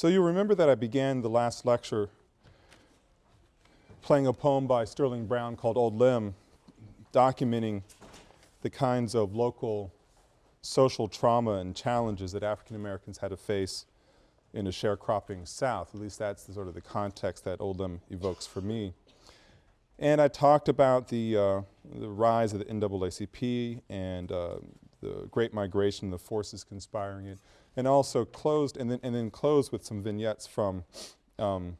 So you remember that I began the last lecture playing a poem by Sterling Brown called Old Lem, documenting the kinds of local social trauma and challenges that African Americans had to face in a sharecropping South. At least that's the sort of the context that Old Lem evokes for me. And I talked about the, uh, the rise of the NAACP and uh, the Great Migration, the forces conspiring it, and also closed, and then, and then closed with some vignettes from um,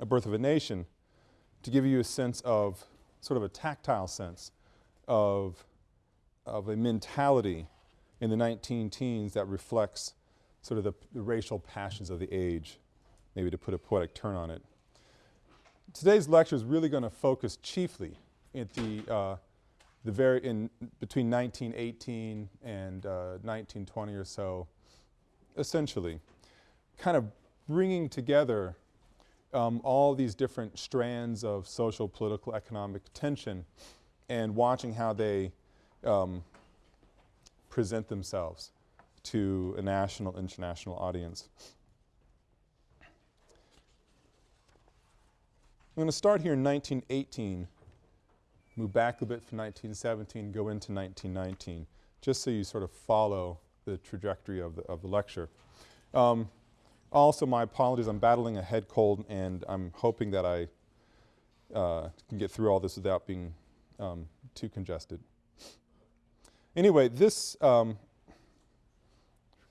A Birth of a Nation to give you a sense of, sort of a tactile sense of, of a mentality in the 19 teens that reflects sort of the, the racial passions of the age, maybe to put a poetic turn on it. Today's lecture is really going to focus chiefly at the, uh, the very, in between 1918 and uh, 1920 or so, essentially, kind of bringing together um, all these different strands of social, political, economic tension and watching how they um, present themselves to a national, international audience. I'm going to start here in 1918, move back a bit from 1917, go into 1919, just so you sort of follow the trajectory of the, of the lecture. Um, also, my apologies, I'm battling a head cold and I'm hoping that I uh, can get through all this without being um, too congested. Anyway, this um,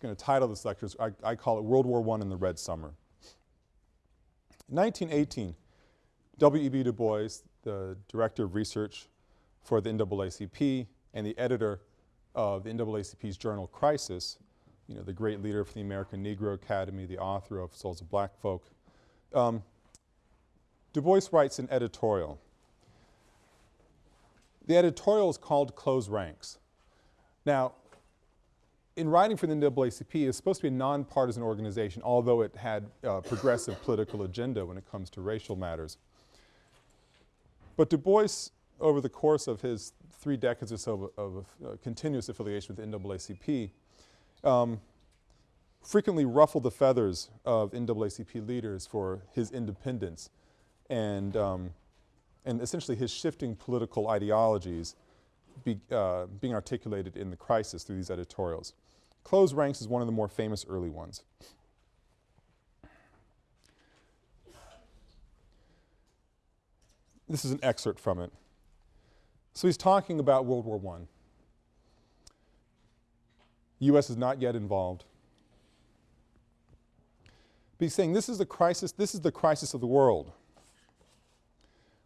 going to title this lecture, I, I, call it World War I in the Red Summer. 1918, W.E.B. Du Bois, the director of research for the NAACP and the editor of the NAACP's journal Crisis, you know, the great leader for the American Negro Academy, the author of Souls of Black Folk, um, Du Bois writes an editorial. The editorial is called Close Ranks. Now, in writing for the NAACP, it's supposed to be a nonpartisan organization, although it had a progressive political agenda when it comes to racial matters. But Du Bois, over the course of his three decades or so of, of uh, continuous affiliation with NAACP, um, frequently ruffled the feathers of NAACP leaders for his independence and, um, and essentially his shifting political ideologies be, uh, being articulated in the crisis through these editorials. Close Ranks is one of the more famous early ones. This is an excerpt from it. So he's talking about World War I. U.S. is not yet involved. But he's saying this is the crisis, this is the crisis of the world.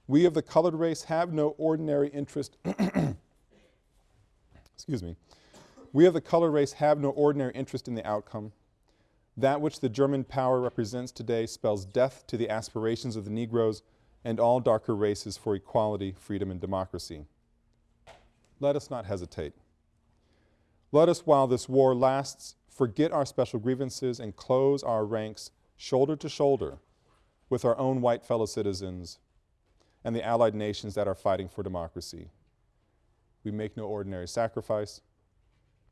We of the colored race have no ordinary interest excuse me, we of the colored race have no ordinary interest in the outcome. That which the German power represents today spells death to the aspirations of the Negroes and all darker races for equality, freedom, and democracy. Let us not hesitate. Let us, while this war lasts, forget our special grievances and close our ranks shoulder to shoulder with our own white fellow citizens and the allied nations that are fighting for democracy. We make no ordinary sacrifice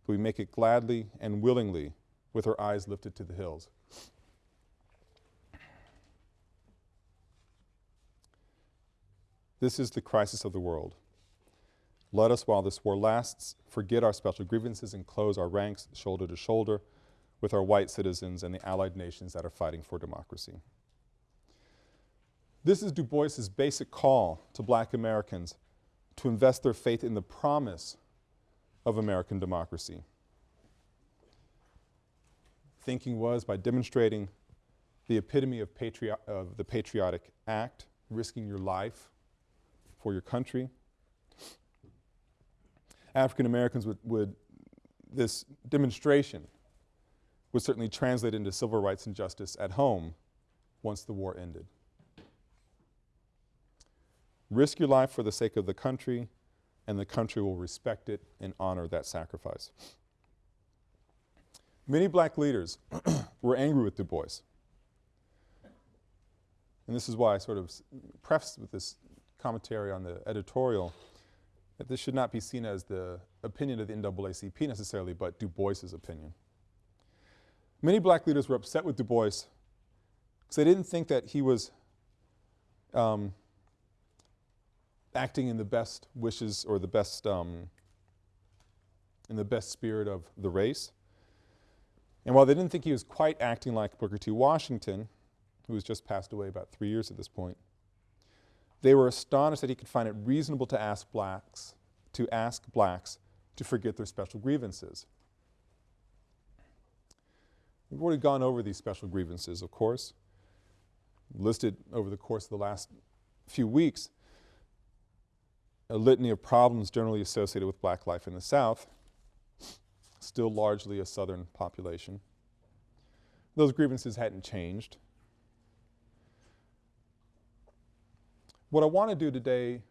but we make it gladly and willingly with our eyes lifted to the hills. This is the crisis of the world. Let us, while this war lasts, forget our special grievances and close our ranks shoulder to shoulder with our white citizens and the allied nations that are fighting for democracy. This is Du Bois's basic call to black Americans to invest their faith in the promise of American democracy. Thinking was by demonstrating the epitome of, of the patriotic act, risking your life for your country. African Americans would, would, this demonstration would certainly translate into civil rights and justice at home once the war ended. Risk your life for the sake of the country, and the country will respect it and honor that sacrifice. Many black leaders were angry with Du Bois. And this is why I sort of prefaced with this commentary on the editorial that this should not be seen as the opinion of the NAACP necessarily, but Du Bois's opinion. Many black leaders were upset with Du Bois because they didn't think that he was um, acting in the best wishes or the best, um, in the best spirit of the race. And while they didn't think he was quite acting like Booker T. Washington, who has just passed away about three years at this point, they were astonished that he could find it reasonable to ask blacks, to ask blacks to forget their special grievances. We've already gone over these special grievances, of course, listed over the course of the last few weeks, a litany of problems generally associated with black life in the South, still largely a Southern population. Those grievances hadn't changed. What I want to do today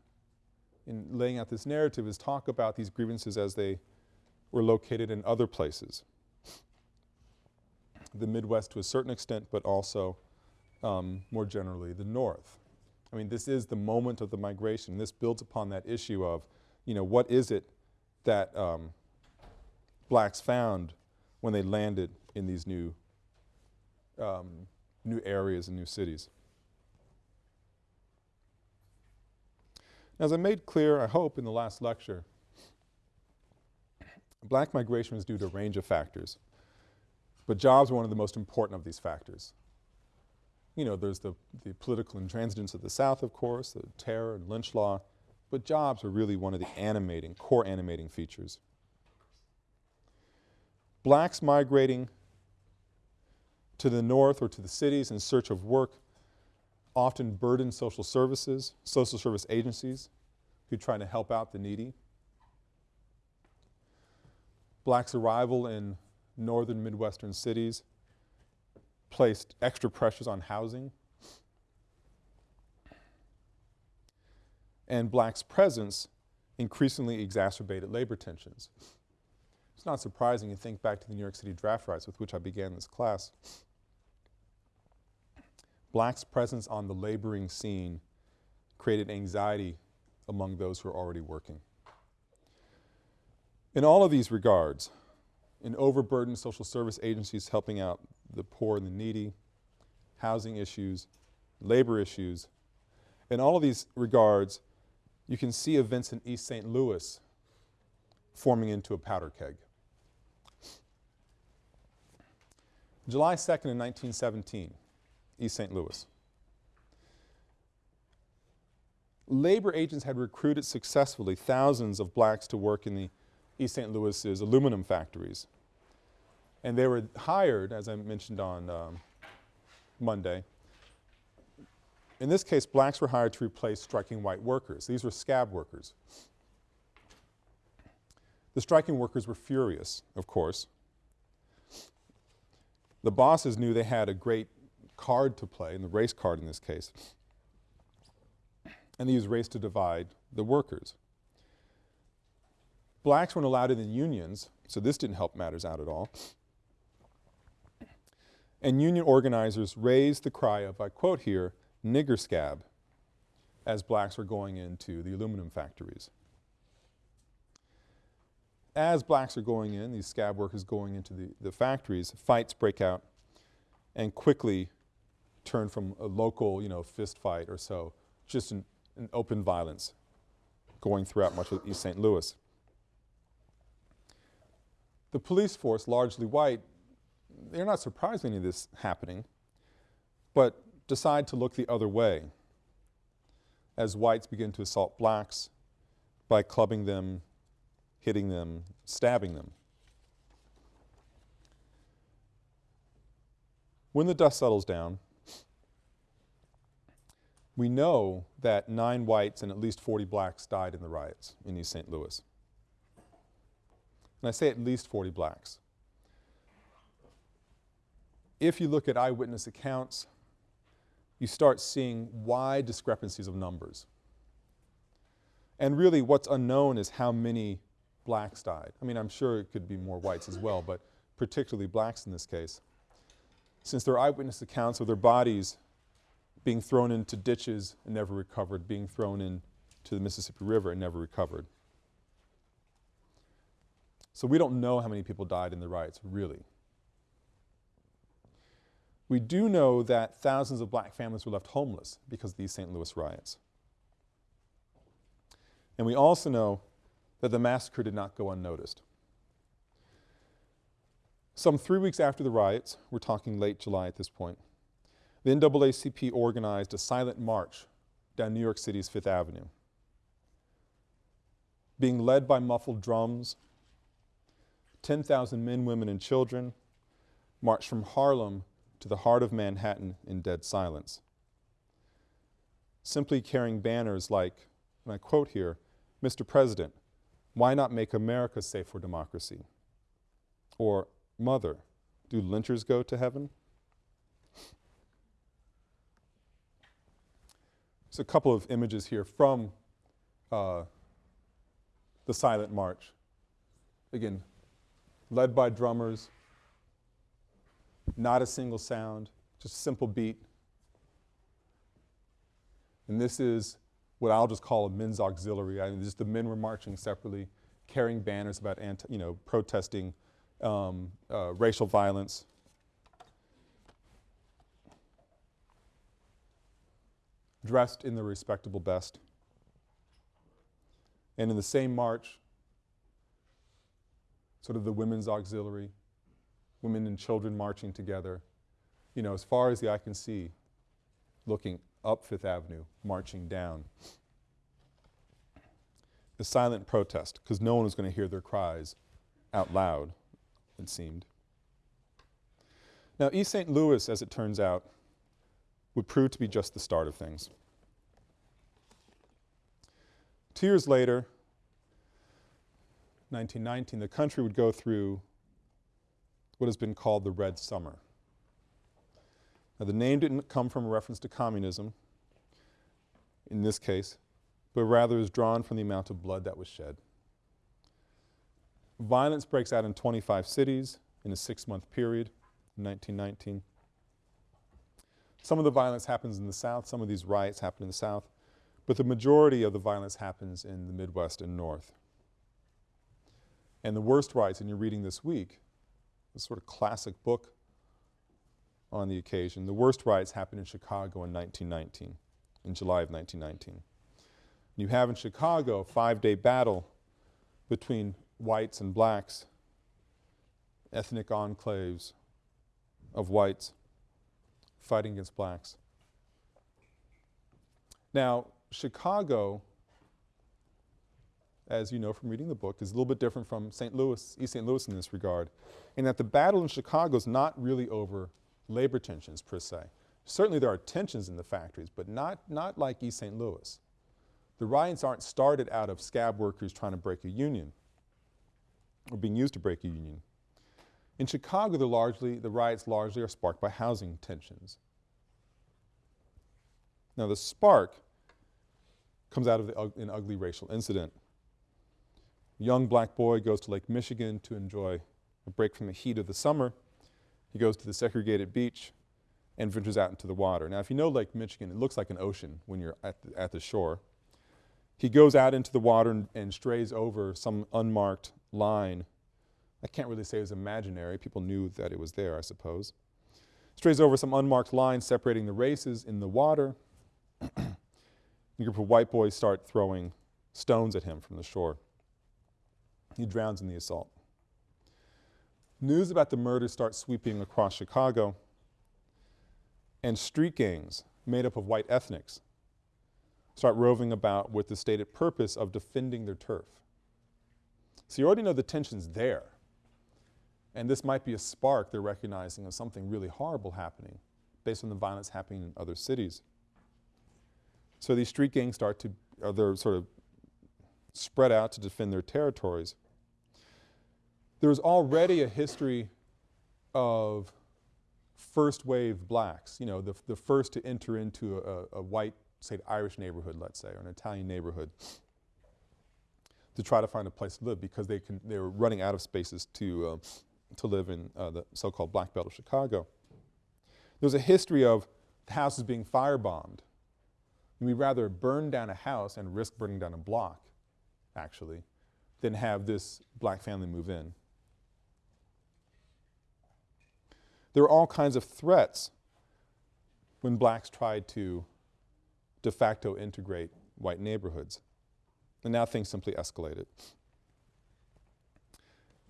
in laying out this narrative is talk about these grievances as they were located in other places. The Midwest to a certain extent, but also um, more generally the North. I mean, this is the moment of the migration. This builds upon that issue of, you know, what is it that um, blacks found when they landed in these new, um, new areas and new cities. As I made clear, I hope, in the last lecture, black migration was due to a range of factors, but jobs were one of the most important of these factors. You know, there's the, the political intransigence of the South, of course, the terror and lynch law, but jobs were really one of the animating, core animating features. Blacks migrating to the north or to the cities in search of work often burdened social services, social service agencies who try to help out the needy. Blacks' arrival in northern Midwestern cities placed extra pressures on housing. And blacks' presence increasingly exacerbated labor tensions. It's not surprising to think back to the New York City draft riots with which I began this class. Blacks' presence on the laboring scene created anxiety among those who are already working. In all of these regards, in overburdened social service agencies helping out the poor and the needy, housing issues, labor issues, in all of these regards, you can see events in East St. Louis forming into a powder keg. July 2nd in 1917, East St. Louis. Labor agents had recruited successfully thousands of blacks to work in the East St. Louis's aluminum factories. And they were hired, as I mentioned on um, Monday, in this case blacks were hired to replace striking white workers. These were scab workers. The striking workers were furious, of course, the bosses knew they had a great card to play, and the race card in this case, and they used race to divide the workers. Blacks weren't allowed in the unions, so this didn't help matters out at all. And union organizers raised the cry of, I quote here, nigger scab, as blacks were going into the aluminum factories. As blacks are going in, these scab workers going into the, the factories, fights break out and quickly turn from a local, you know, fist fight or so, just an, an open violence going throughout much of East St. Louis. The police force, largely white, they're not surprised any of this happening, but decide to look the other way as whites begin to assault blacks by clubbing them, hitting them, stabbing them. When the dust settles down, we know that nine whites and at least 40 blacks died in the riots in East St. Louis. And I say at least 40 blacks. If you look at eyewitness accounts, you start seeing wide discrepancies of numbers. And really what's unknown is how many blacks died. I mean, I'm sure it could be more whites as well, but particularly blacks in this case. Since their eyewitness accounts of their bodies being thrown into ditches and never recovered, being thrown into the Mississippi River and never recovered. So we don't know how many people died in the riots, really. We do know that thousands of black families were left homeless because of these St. Louis riots. And we also know that the massacre did not go unnoticed. Some three weeks after the riots, we're talking late July at this point, the NAACP organized a silent march down New York City's Fifth Avenue. Being led by muffled drums, 10,000 men, women, and children marched from Harlem to the heart of Manhattan in dead silence. Simply carrying banners like, and I quote here, Mr. President, why not make America safe for democracy? Or, Mother, do lynchers go to heaven? There's a couple of images here from uh, the silent march. Again, led by drummers, not a single sound, just a simple beat. And this is what I'll just call a men's auxiliary. I mean, just the men were marching separately, carrying banners about anti, you know, protesting um, uh, racial violence. Dressed in the respectable best. And in the same march, sort of the women's auxiliary, women and children marching together, you know, as far as the eye can see, looking up Fifth Avenue, marching down. The silent protest, because no one was going to hear their cries out loud, it seemed. Now, East St. Louis, as it turns out, would prove to be just the start of things. Two years later, 1919, the country would go through what has been called the Red Summer. Now, the name didn't come from a reference to communism in this case, but rather is drawn from the amount of blood that was shed. Violence breaks out in 25 cities in a six-month period in 1919. Some of the violence happens in the South, some of these riots happen in the South, but the majority of the violence happens in the Midwest and North. And the worst riots, and you're reading this week, a sort of classic book on the occasion. The worst riots happened in Chicago in 1919, in July of 1919. You have in Chicago a five-day battle between whites and blacks, ethnic enclaves of whites fighting against blacks. Now, Chicago as you know from reading the book, is a little bit different from St. Louis, East St. Louis in this regard, in that the battle in Chicago is not really over labor tensions per se. Certainly there are tensions in the factories, but not, not like East St. Louis. The riots aren't started out of scab workers trying to break a union or being used to break a union. In Chicago, the, largely, the riots largely are sparked by housing tensions. Now the spark comes out of an ugly racial incident young black boy goes to Lake Michigan to enjoy a break from the heat of the summer. He goes to the segregated beach and ventures out into the water. Now, if you know Lake Michigan, it looks like an ocean when you're at the, at the shore. He goes out into the water and, and strays over some unmarked line. I can't really say it was imaginary. People knew that it was there, I suppose. Strays over some unmarked line separating the races in the water. a group of white boys start throwing stones at him from the shore. He drowns in the assault. News about the murder starts sweeping across Chicago, and street gangs made up of white ethnics start roving about with the stated purpose of defending their turf. So you already know the tension's there. And this might be a spark they're recognizing of something really horrible happening based on the violence happening in other cities. So these street gangs start to, or they're sort of spread out to defend their territories. There's already a history of first wave blacks, you know, the, the first to enter into a, a white, say, Irish neighborhood, let's say, or an Italian neighborhood to try to find a place to live because they, can, they were running out of spaces to, uh, to live in uh, the so-called Black Belt of Chicago. There's a history of houses being firebombed. We'd rather burn down a house and risk burning down a block, actually, than have this black family move in. There were all kinds of threats when blacks tried to de facto integrate white neighborhoods. And now things simply escalated.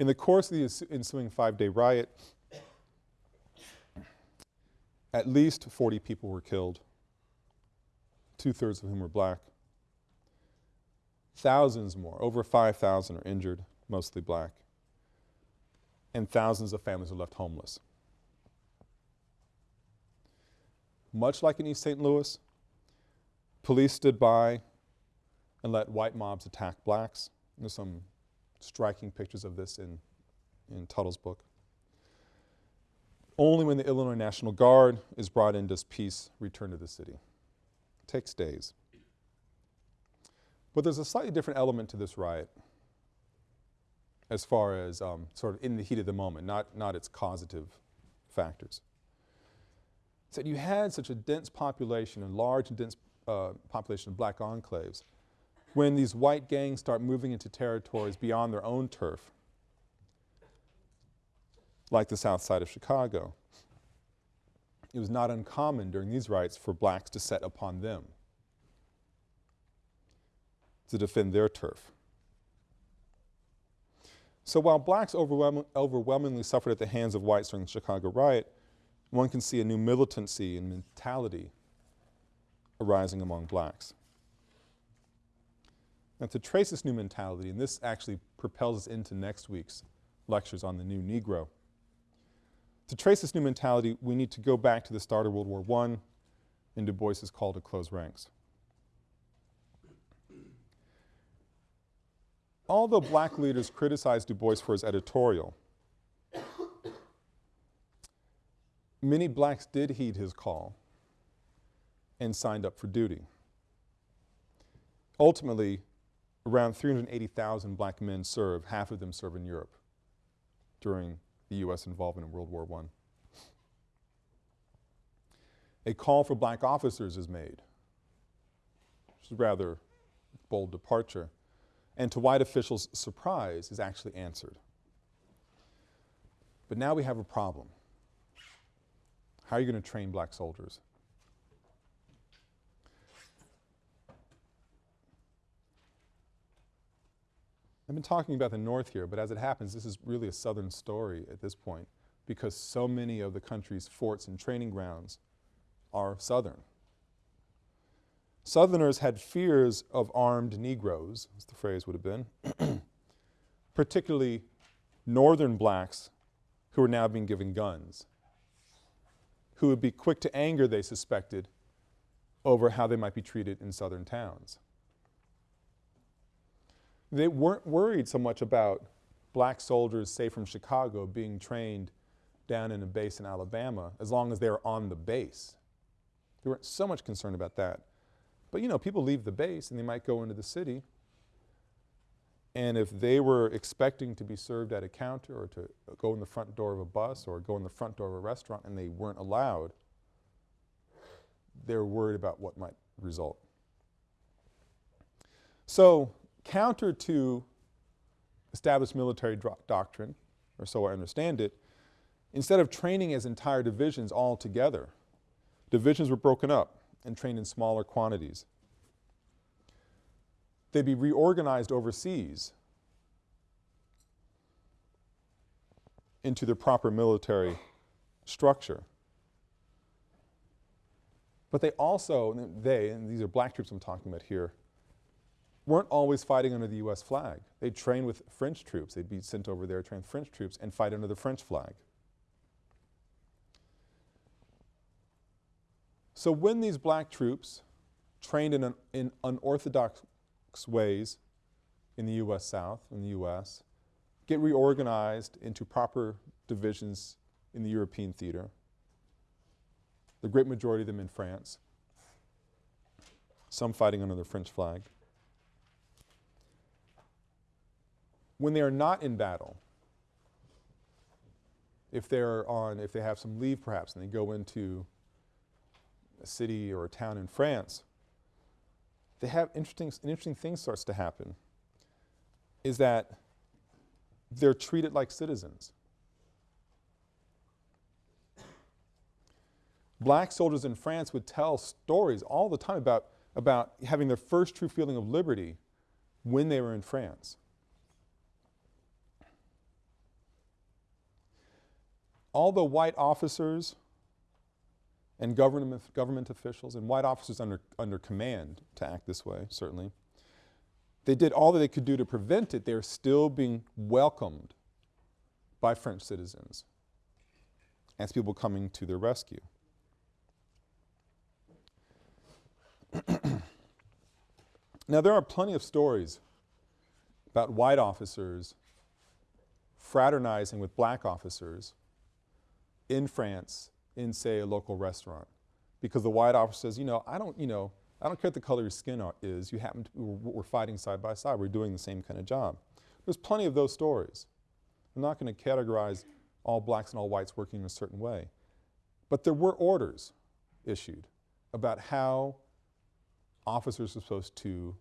In the course of the ensuing five-day riot, at least 40 people were killed, two-thirds of whom were black. Thousands more, over 5,000 are injured, mostly black. And thousands of families are left homeless. Much like in East St. Louis, police stood by and let white mobs attack blacks. There's some striking pictures of this in, in Tuttle's book. Only when the Illinois National Guard is brought in does peace return to the city. It takes days. But there's a slightly different element to this riot as far as um, sort of in the heat of the moment, not, not its causative factors. So you had such a dense population, a large and dense uh, population of black enclaves, when these white gangs start moving into territories beyond their own turf, like the south side of Chicago, it was not uncommon during these riots for blacks to set upon them to defend their turf. So while blacks overwhelm overwhelmingly suffered at the hands of whites during the Chicago riot, one can see a new militancy and mentality arising among blacks. Now to trace this new mentality, and this actually propels us into next week's lectures on the new Negro. To trace this new mentality, we need to go back to the start of World War I and Du Bois's call to close ranks. Although black leaders criticized Du Bois for his editorial, many blacks did heed his call and signed up for duty. Ultimately, around 380,000 black men serve, half of them serve in Europe during the U.S. involvement in World War I. A call for black officers is made, which is rather bold departure and to white officials' surprise, is actually answered. But now we have a problem. How are you going to train black soldiers? I've been talking about the North here, but as it happens, this is really a Southern story at this point because so many of the country's forts and training grounds are Southern. Southerners had fears of armed Negroes, as the phrase would have been, particularly northern blacks who were now being given guns, who would be quick to anger, they suspected, over how they might be treated in southern towns. They weren't worried so much about black soldiers, say from Chicago, being trained down in a base in Alabama as long as they were on the base. They weren't so much concerned about that. But you know, people leave the base and they might go into the city and if they were expecting to be served at a counter or to go in the front door of a bus or go in the front door of a restaurant and they weren't allowed, they were worried about what might result. So counter to established military doctrine, or so I understand it, instead of training as entire divisions all together, divisions were broken up and trained in smaller quantities. They'd be reorganized overseas into their proper military structure. But they also, they, and these are black troops I'm talking about here, weren't always fighting under the U.S. flag. They'd train with French troops. They'd be sent over there, train French troops, and fight under the French flag. So when these black troops, trained in, an, in unorthodox ways in the U.S. South, in the U.S., get reorganized into proper divisions in the European theater, the great majority of them in France, some fighting under the French flag. When they are not in battle, if they're on, if they have some leave perhaps and they go into a city or a town in France, they have interesting, an interesting thing starts to happen, is that they're treated like citizens. Black soldiers in France would tell stories all the time about, about having their first true feeling of liberty when they were in France. All the white officers and government, government officials and white officers under, under command to act this way, certainly, they did all that they could do to prevent it. They're still being welcomed by French citizens as people coming to their rescue. now there are plenty of stories about white officers fraternizing with black officers in France in say a local restaurant because the white officer says, you know, I don't, you know, I don't care what the color your skin is, you happen to, we're, we're fighting side by side, we're doing the same kind of job. There's plenty of those stories. I'm not going to categorize all blacks and all whites working in a certain way. But there were orders issued about how officers are supposed to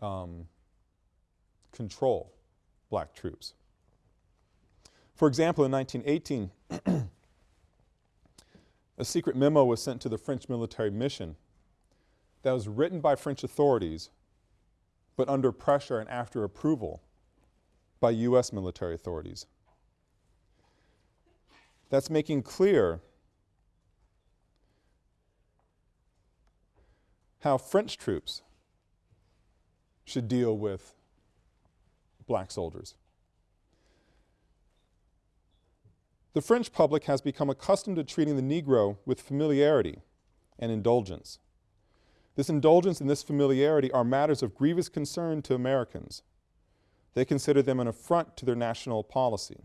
um, control black troops. For example, in 1918, a secret memo was sent to the French military mission that was written by French authorities but under pressure and after approval by U.S. military authorities. That's making clear how French troops should deal with black soldiers. The French public has become accustomed to treating the Negro with familiarity and indulgence. This indulgence and this familiarity are matters of grievous concern to Americans. They consider them an affront to their national policy.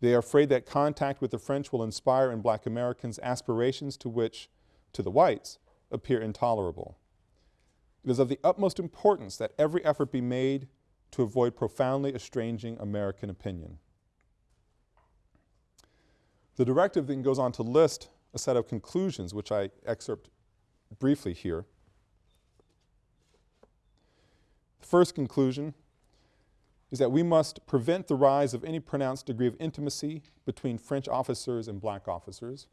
They are afraid that contact with the French will inspire in black Americans aspirations to which, to the whites, appear intolerable. It is of the utmost importance that every effort be made to avoid profoundly estranging American opinion. The directive then goes on to list a set of conclusions which I excerpt briefly here. The first conclusion is that we must prevent the rise of any pronounced degree of intimacy between French officers and black officers.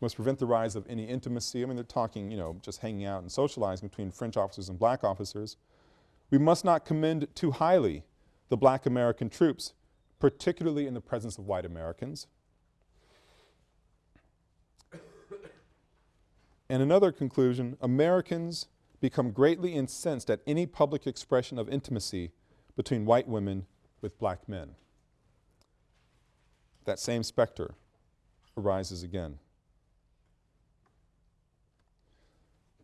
Must prevent the rise of any intimacy. I mean, they're talking, you know, just hanging out and socializing between French officers and black officers. We must not commend too highly the black American troops particularly in the presence of white Americans. And another conclusion, Americans become greatly incensed at any public expression of intimacy between white women with black men. That same specter arises again.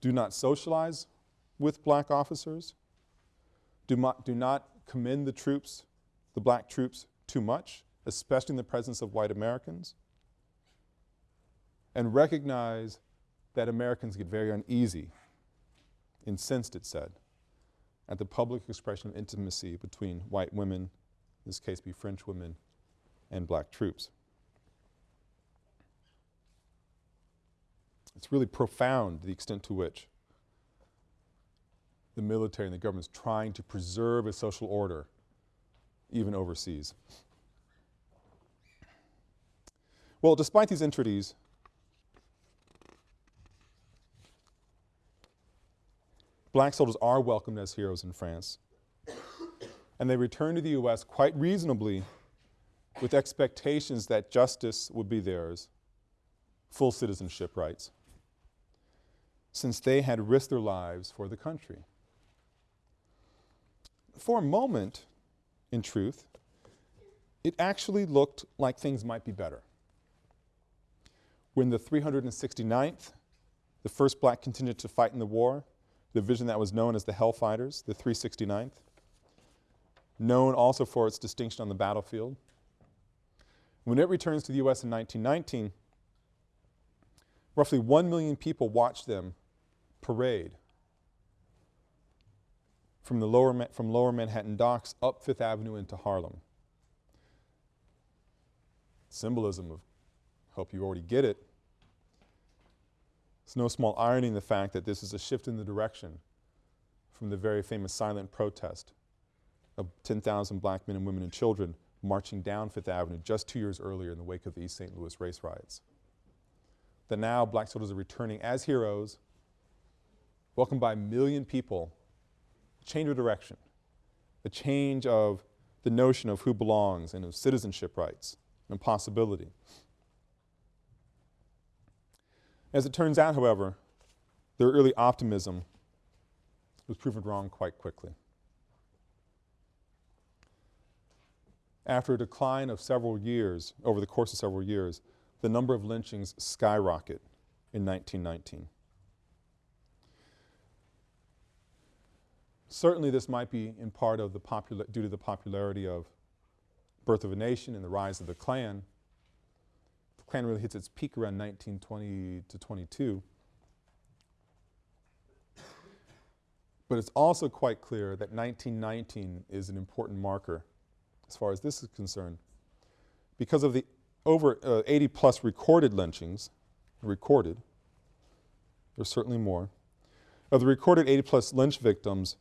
Do not socialize with black officers. Do not, do not commend the troops, the black troops, too much, especially in the presence of white Americans, and recognize that Americans get very uneasy, incensed, it said, at the public expression of intimacy between white women, in this case be French women, and black troops. It's really profound the extent to which the military and the government is trying to preserve a social order even overseas. Well, despite these entreaties, black soldiers are welcomed as heroes in France. and they return to the U.S. quite reasonably with expectations that justice would be theirs, full citizenship rights, since they had risked their lives for the country. For a moment, in truth, it actually looked like things might be better. When the 369th, the first black contingent to fight in the war, the division that was known as the Hellfighters, the 369th, known also for its distinction on the battlefield. When it returns to the U.S. in 1919, roughly 1 million people watched them parade from, the lower, from lower Manhattan docks up Fifth Avenue into Harlem. Symbolism of, hope you already get it. It's no small irony in the fact that this is a shift in the direction from the very famous silent protest of 10,000 black men and women and children marching down Fifth Avenue just two years earlier in the wake of the East St. Louis race riots. That now black soldiers are returning as heroes, welcomed by a million people, change of direction, a change of the notion of who belongs and of citizenship rights and possibility. As it turns out, however, their early optimism was proven wrong quite quickly. After a decline of several years, over the course of several years, the number of lynchings skyrocket in 1919. Certainly this might be in part of the popular, due to the popularity of Birth of a Nation and the rise of the Klan. The Klan really hits its peak around 1920 to 22. But it's also quite clear that 1919 is an important marker as far as this is concerned. Because of the over uh, 80 plus recorded lynchings, recorded, there's certainly more, of the recorded 80 plus lynch victims,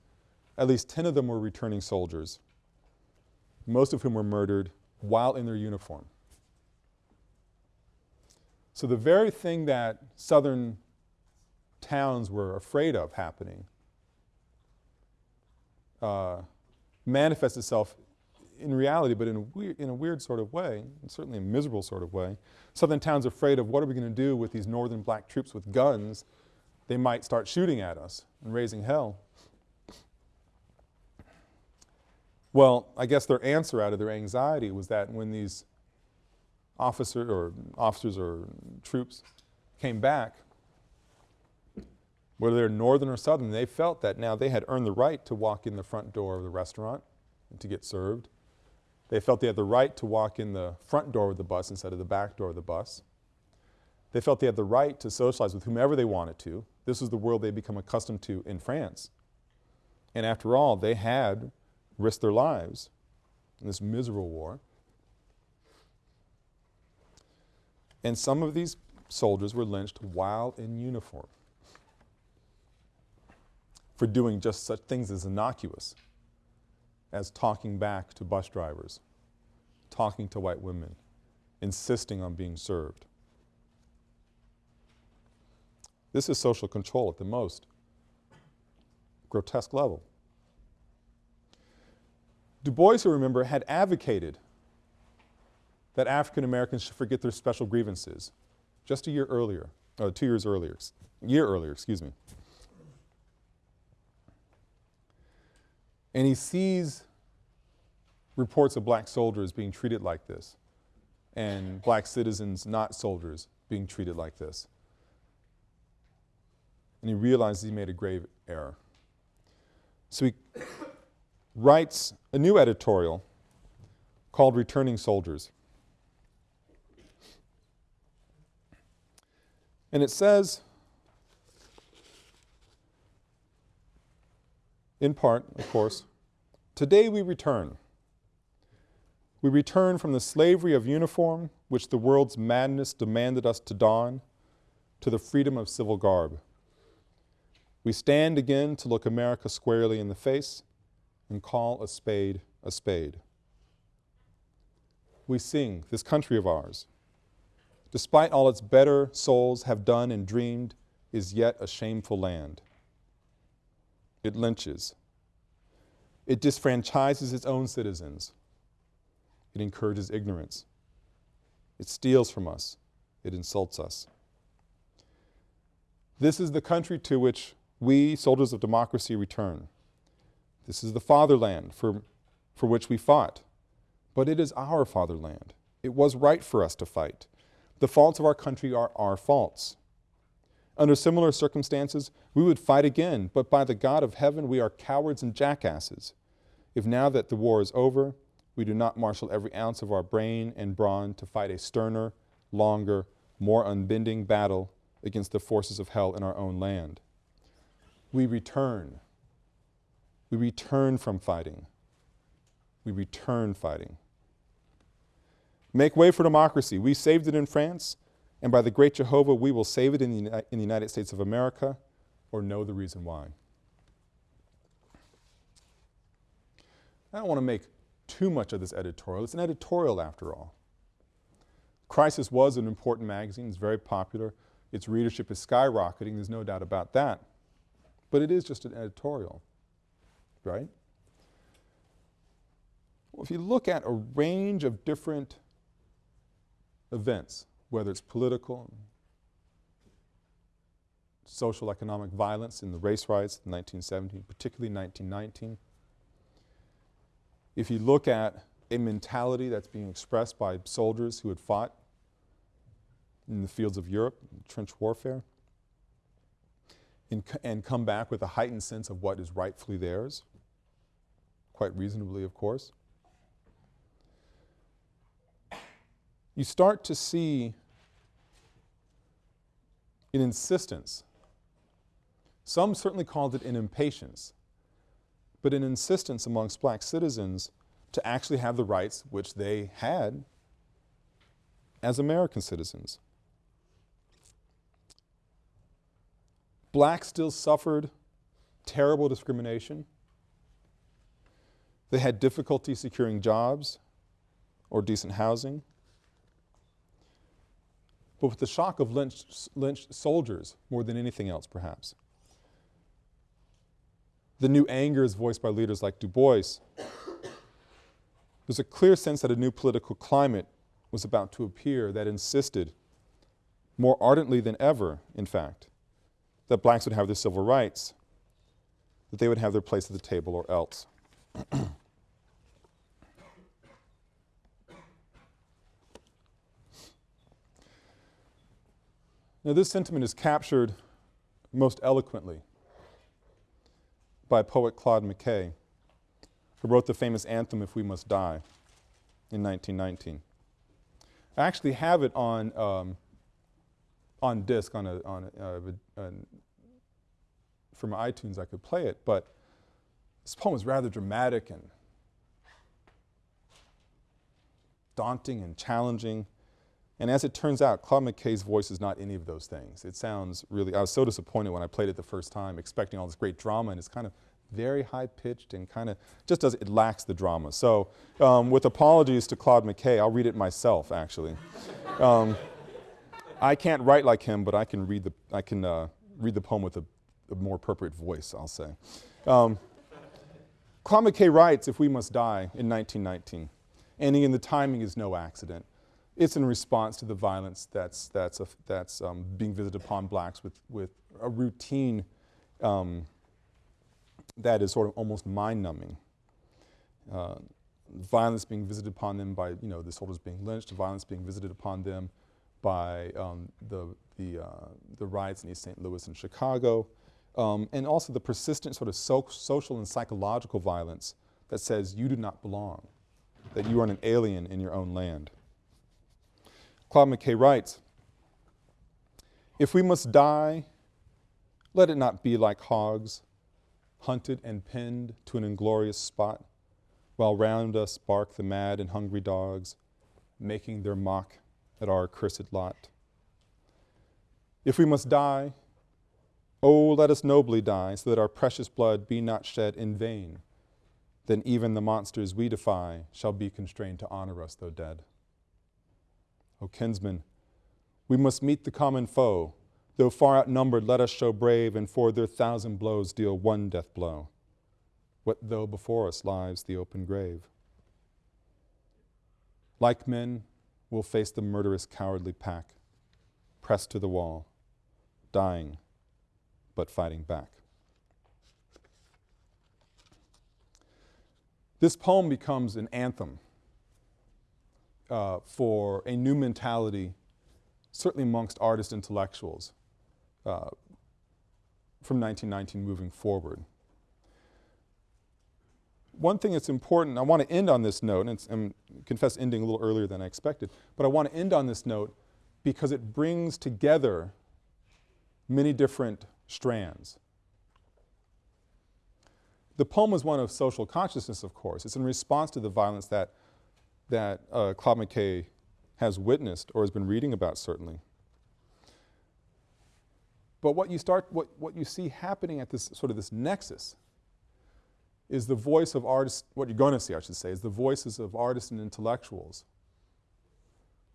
at least 10 of them were returning soldiers, most of whom were murdered while in their uniform. So the very thing that southern towns were afraid of happening uh, manifests itself in reality, but in a, weird, in a weird sort of way, certainly a miserable sort of way. Southern towns are afraid of what are we going to do with these northern black troops with guns. They might start shooting at us and raising hell. Well, I guess their answer out of their anxiety was that when these officer or officers or troops came back, whether they're northern or southern, they felt that now they had earned the right to walk in the front door of the restaurant to get served. They felt they had the right to walk in the front door of the bus instead of the back door of the bus. They felt they had the right to socialize with whomever they wanted to. This was the world they'd become accustomed to in France. And after all, they had risked their lives in this miserable war. And some of these soldiers were lynched while in uniform for doing just such things as innocuous as talking back to bus drivers, talking to white women, insisting on being served. This is social control at the most grotesque level. Du Bois, you remember, had advocated that African Americans should forget their special grievances just a year earlier, uh, two years earlier, a year earlier, excuse me. And he sees reports of black soldiers being treated like this and black citizens, not soldiers, being treated like this. And he realizes he made a grave error. So he writes a new editorial called Returning Soldiers. And it says, in part, of course, today we return. We return from the slavery of uniform, which the world's madness demanded us to don, to the freedom of civil garb. We stand again to look America squarely in the face and call a spade a spade. We sing, this country of ours, despite all its better souls have done and dreamed, is yet a shameful land. It lynches. It disfranchises its own citizens. It encourages ignorance. It steals from us. It insults us. This is the country to which we, soldiers of democracy, return. This is the fatherland for, for which we fought. But it is our fatherland. It was right for us to fight. The faults of our country are our faults. Under similar circumstances, we would fight again, but by the God of heaven, we are cowards and jackasses. If now that the war is over, we do not marshal every ounce of our brain and brawn to fight a sterner, longer, more unbending battle against the forces of hell in our own land. We return. We return from fighting. We return fighting. Make way for democracy. We saved it in France, and by the great Jehovah, we will save it in the, in the United States of America or know the reason why. I don't want to make too much of this editorial. It's an editorial after all. Crisis was an important magazine, it's very popular. Its readership is skyrocketing, there's no doubt about that. But it is just an editorial, right? Well, if you look at a range of different events, whether it's political, social economic violence in the race riots in 1917, particularly 1919. If you look at a mentality that's being expressed by soldiers who had fought in the fields of Europe, trench warfare, and, and come back with a heightened sense of what is rightfully theirs, quite reasonably of course, you start to see an insistence. Some certainly called it an impatience, but an insistence amongst black citizens to actually have the rights which they had as American citizens. Blacks still suffered terrible discrimination. They had difficulty securing jobs or decent housing. But with the shock of lynched, lynched soldiers more than anything else perhaps, the new anger is voiced by leaders like Du Bois. There's a clear sense that a new political climate was about to appear that insisted, more ardently than ever, in fact, that blacks would have their civil rights, that they would have their place at the table or else. now this sentiment is captured most eloquently by poet Claude McKay, who wrote the famous anthem, If We Must Die, in 1919. I actually have it on, um, on disc, on a, on a, uh, from iTunes I could play it, but this poem is rather dramatic and daunting and challenging. And as it turns out, Claude McKay's voice is not any of those things. It sounds really, I was so disappointed when I played it the first time, expecting all this great drama, and it's kind of very high-pitched and kind of, just does, it lacks the drama. So um, with apologies to Claude McKay, I'll read it myself, actually. um, I can't write like him, but I can read the, I can uh, read the poem with a, a, more appropriate voice, I'll say. Um, Claude writes, If We Must Die, in 1919, and in the timing is no accident. It's in response to the violence that's, that's, that's um, being visited upon blacks with, with a routine um, that is sort of almost mind-numbing. Uh, violence being visited upon them by, you know, the soldiers being lynched, violence being visited upon them by um, the, the, uh, the riots in East St. Louis and Chicago, um, and also the persistent sort of so social and psychological violence that says you do not belong, that you are an alien in your own land. Claude McKay writes, if we must die, let it not be like hogs, hunted and pinned to an inglorious spot, while round us bark the mad and hungry dogs, making their mock at our accursed lot. If we must die, oh, let us nobly die, so that our precious blood be not shed in vain. Then even the monsters we defy shall be constrained to honor us though dead. O kinsmen, we must meet the common foe. Though far outnumbered, let us show brave, and for their thousand blows deal one death blow. What though before us lies the open grave? Like men, we'll face the murderous, cowardly pack, pressed to the wall, dying, but fighting back. This poem becomes an anthem uh, for a new mentality, certainly amongst artist intellectuals, uh, from 1919 moving forward. One thing that's important, I want to end on this note, and, and confess ending a little earlier than I expected, but I want to end on this note because it brings together many different strands. The poem is one of social consciousness, of course. It's in response to the violence that that uh, Claude McKay has witnessed or has been reading about certainly. But what you start, what, what you see happening at this sort of this nexus is the voice of artists, what you're going to see I should say, is the voices of artists and intellectuals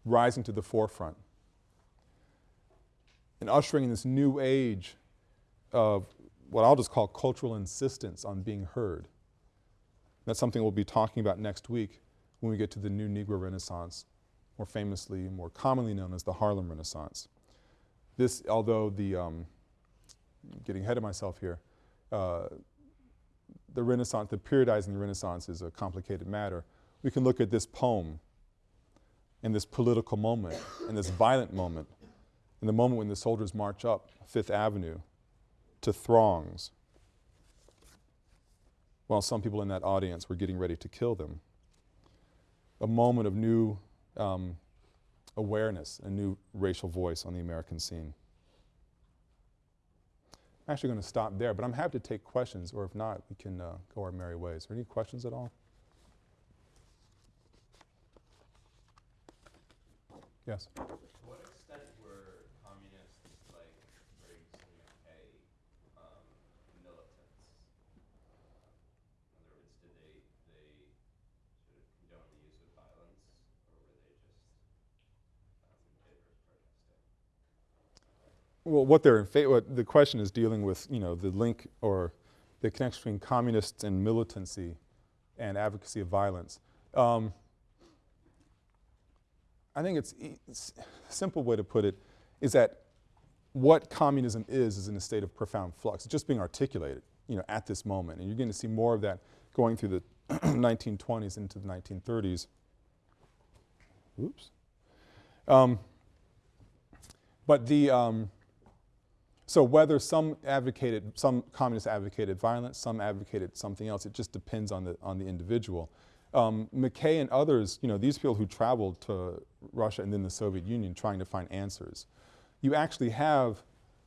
rising to the forefront and ushering in this new age of what I'll just call cultural insistence on being heard. That's something we'll be talking about next week when we get to the new Negro Renaissance, more famously, more commonly known as the Harlem Renaissance. This, although the, um, getting ahead of myself here, uh, the Renaissance, the periodizing the Renaissance is a complicated matter. We can look at this poem and this political moment and this violent moment in the moment when the soldiers march up Fifth Avenue to throngs while some people in that audience were getting ready to kill them. A moment of new um, awareness, a new racial voice on the American scene. I'm actually going to stop there, but I'm happy to take questions, or if not, we can uh, go our merry ways. Are there any questions at all? Yes? Well, what they're in the question is dealing with, you know, the link or the connection between communists and militancy and advocacy of violence. Um, I think it's, a simple way to put it is that what communism is is in a state of profound flux. It's just being articulated, you know, at this moment. And you're going to see more of that going through the 1920s into the 1930s. Oops. Um, but the, um, so whether some advocated, some communists advocated violence, some advocated something else, it just depends on the, on the individual. Um, McKay and others, you know, these people who traveled to Russia and then the Soviet Union trying to find answers. You actually have,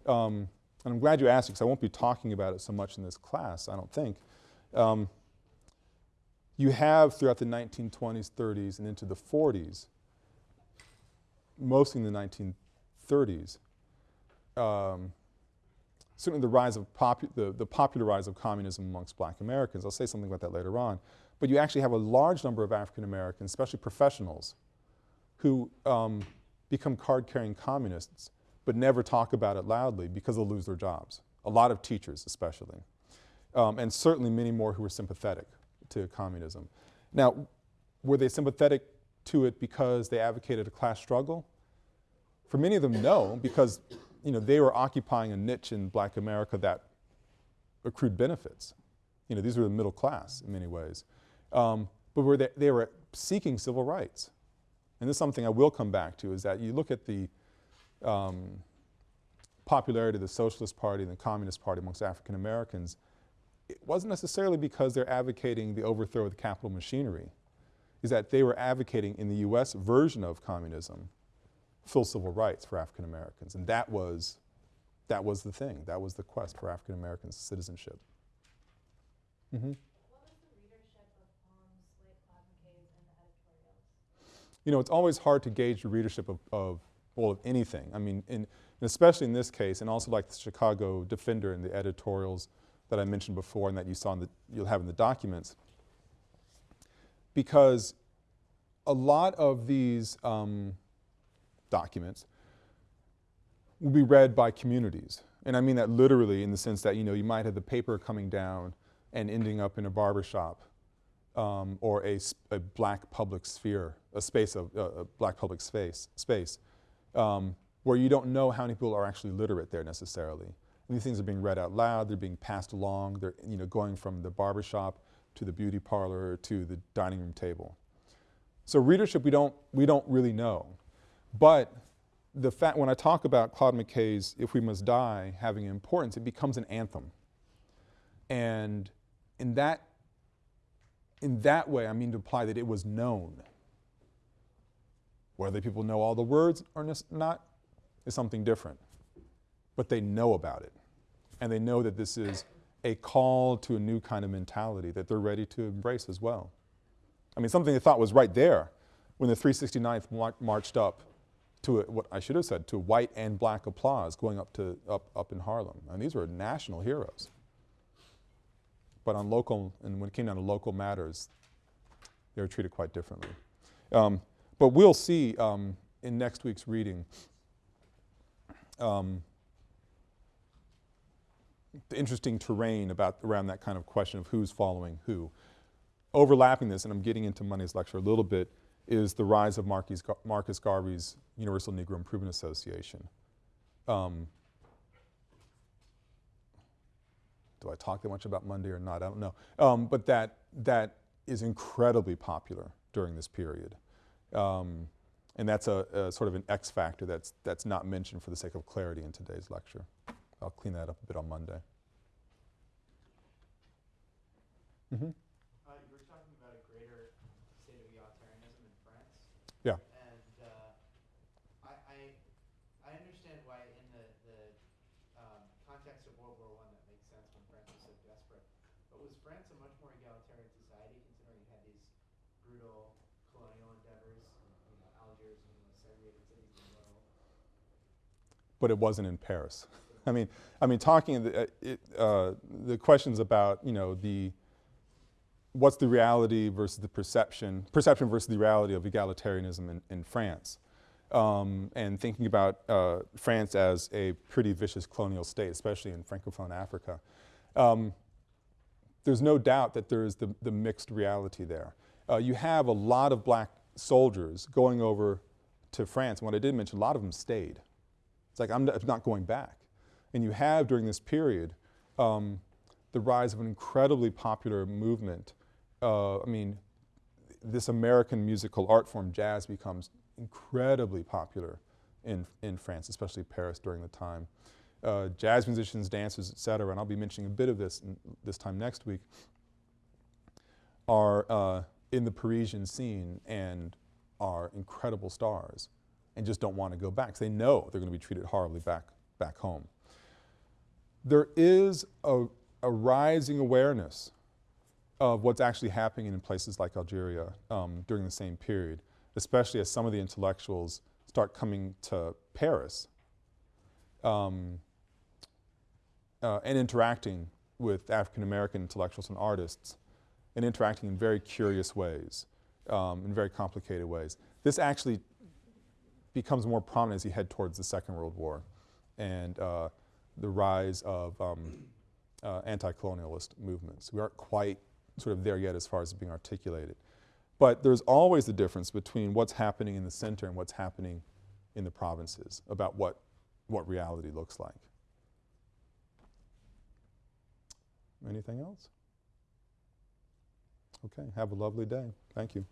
um, and I'm glad you asked because I won't be talking about it so much in this class, I don't think. Um, you have throughout the 1920s, 30s, and into the 40s, mostly in the 1930s, um, certainly the rise of the, the popular rise of communism amongst black Americans. I'll say something about that later on. But you actually have a large number of African Americans, especially professionals, who um, become card-carrying communists but never talk about it loudly because they'll lose their jobs. A lot of teachers especially. Um, and certainly many more who were sympathetic to communism. Now, were they sympathetic to it because they advocated a class struggle? For many of them, no, because you know, they were occupying a niche in black America that accrued benefits. You know, these were the middle class in many ways. Um, but were they, they were seeking civil rights. And this is something I will come back to, is that you look at the um, popularity of the Socialist Party and the Communist Party amongst African Americans, it wasn't necessarily because they're advocating the overthrow of the capital machinery, is that they were advocating in the US version of communism full civil rights for African Americans. And that was, that was the thing. That was the quest for African American citizenship. Mm -hmm. You know, it's always hard to gauge the readership of, of well, of anything. I mean, in, especially in this case, and also like the Chicago Defender and the editorials that I mentioned before and that you saw in the, you'll have in the documents. Because a lot of these um, documents will be read by communities. And I mean that literally in the sense that, you know, you might have the paper coming down and ending up in a barbershop um, or a, a, black public sphere, a space of, uh, a black public space, space um, where you don't know how many people are actually literate there necessarily. And these things are being read out loud, they're being passed along, they're you know, going from the barbershop to the beauty parlor to the dining room table. So readership we don't, we don't really know. But the fact, when I talk about Claude McKay's If We Must Die having importance, it becomes an anthem. And in that, in that way, I mean to imply that it was known. Whether people know all the words or not is something different. But they know about it. And they know that this is a call to a new kind of mentality that they're ready to embrace as well. I mean, something they thought was right there when the 369th marched up to a, what I should have said, to white and black applause going up to up, up in Harlem. And these were national heroes. but on local, and when it came down to local matters, they were treated quite differently. Um, but we'll see um, in next week's reading um, the interesting terrain about around that kind of question of who's following who. Overlapping this, and I'm getting into Monday's lecture a little bit, is the rise of Marcus, Gar Marcus Garvey's Universal Negro Improvement Association. Um, do I talk that much about Monday or not? I don't know. Um, but that, that is incredibly popular during this period. Um, and that's a, a, sort of an X factor that's, that's not mentioned for the sake of clarity in today's lecture. I'll clean that up a bit on Monday. Mm -hmm. Uh, you were talking about a greater state of egalitarianism in France. Yeah. And uh, I, I, I understand why in the, the um, context of World War I that makes sense when France was so desperate. But was France a much more egalitarian society considering it had these brutal colonial endeavors, you know, Algiers and the segregated cities in the world? But it wasn't in Paris. I mean, I mean, talking the, uh, it, uh, the questions about you know the what's the reality versus the perception, perception versus the reality of egalitarianism in, in France, um, and thinking about uh, France as a pretty vicious colonial state, especially in Francophone Africa. Um, there's no doubt that there is the, the mixed reality there. Uh, you have a lot of black soldiers going over to France, what I did mention, a lot of them stayed. It's like, I'm not going back. And you have during this period um, the rise of an incredibly popular movement. Uh, I mean, this American musical art form, jazz, becomes incredibly popular in, in France, especially Paris during the time. Uh, jazz musicians, dancers, et cetera, and I'll be mentioning a bit of this this time next week, are uh, in the Parisian scene and are incredible stars and just don't want to go back because they know they're going to be treated horribly back, back home there is a, a rising awareness of what's actually happening in places like Algeria um, during the same period, especially as some of the intellectuals start coming to Paris um, uh, and interacting with African American intellectuals and artists and interacting in very curious ways, um, in very complicated ways. This actually becomes more prominent as you head towards the Second World War. And uh, the rise of um, uh, anti-colonialist movements. We aren't quite sort of there yet as far as being articulated. But there's always the difference between what's happening in the center and what's happening in the provinces about what, what reality looks like. Anything else? Okay, have a lovely day. Thank you.